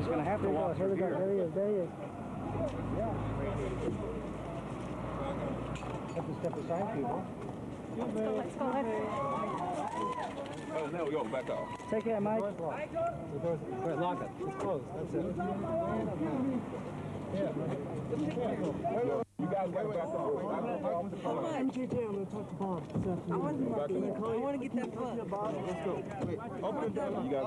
he's gonna have to Here we go, walk here we through go, here. there he is, there he is. Have to step aside, people. Let's go, let's go, let's Oh, there we go. Back off. Take care, Mike. The door's locked. The door's, Wait, lock it. It's closed. That's it. You guys got back off. Come on, the car. I'm JJ. I'm gonna talk to Bob. I want to get that bug. Let's go. Wait, open the door. You guys got